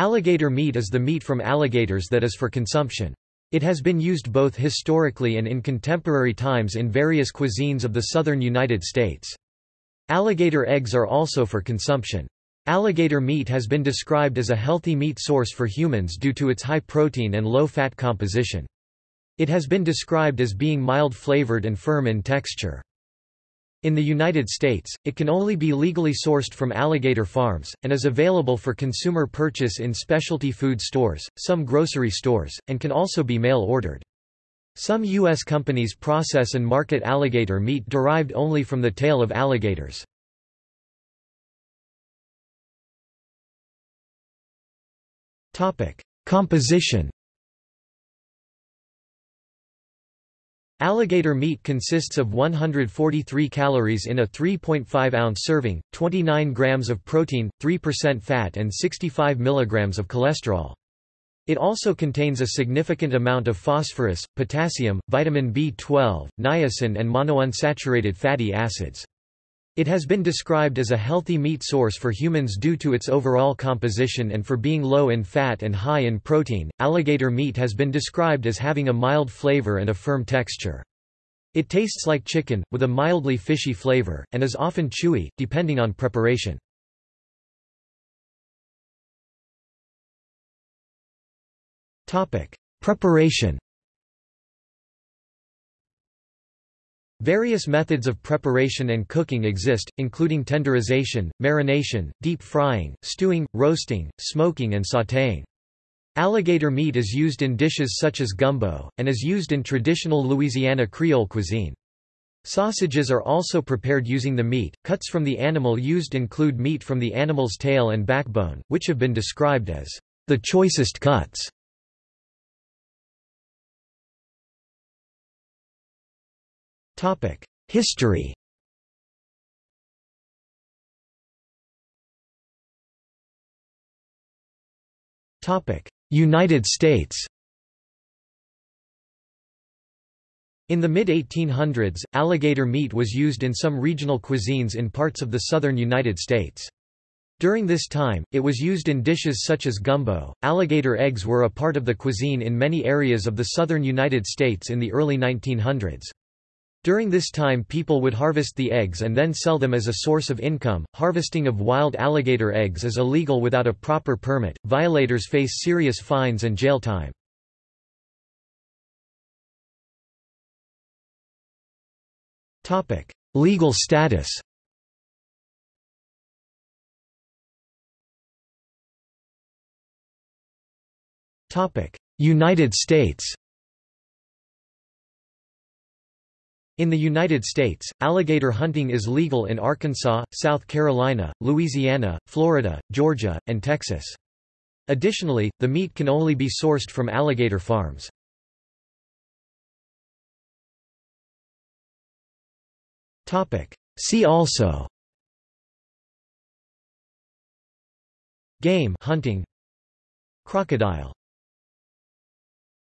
Alligator meat is the meat from alligators that is for consumption. It has been used both historically and in contemporary times in various cuisines of the southern United States. Alligator eggs are also for consumption. Alligator meat has been described as a healthy meat source for humans due to its high protein and low fat composition. It has been described as being mild flavored and firm in texture. In the United States, it can only be legally sourced from alligator farms, and is available for consumer purchase in specialty food stores, some grocery stores, and can also be mail-ordered. Some U.S. companies process and market alligator meat derived only from the tail of alligators. Composition Alligator meat consists of 143 calories in a 3.5-ounce serving, 29 grams of protein, 3% fat and 65 milligrams of cholesterol. It also contains a significant amount of phosphorus, potassium, vitamin B12, niacin and monounsaturated fatty acids. It has been described as a healthy meat source for humans due to its overall composition and for being low in fat and high in protein. Alligator meat has been described as having a mild flavor and a firm texture. It tastes like chicken, with a mildly fishy flavor, and is often chewy, depending on preparation. Preparation Various methods of preparation and cooking exist, including tenderization, marination, deep frying, stewing, roasting, smoking and sautéing. Alligator meat is used in dishes such as gumbo, and is used in traditional Louisiana Creole cuisine. Sausages are also prepared using the meat. Cuts from the animal used include meat from the animal's tail and backbone, which have been described as the choicest cuts. History United States In the mid-1800s, alligator meat was used in some regional cuisines in parts of the southern United States. During this time, it was used in dishes such as gumbo. Alligator eggs were a part of the cuisine in many areas of the southern United States in the early 1900s. During this time people would harvest the eggs and then sell them as a source of income. Harvesting of wild alligator eggs is illegal without a proper permit. Violators face serious fines and jail time. Topic: Legal status. Topic: United States. In the United States, alligator hunting is legal in Arkansas, South Carolina, Louisiana, Florida, Georgia, and Texas. Additionally, the meat can only be sourced from alligator farms. See also Game hunting Crocodile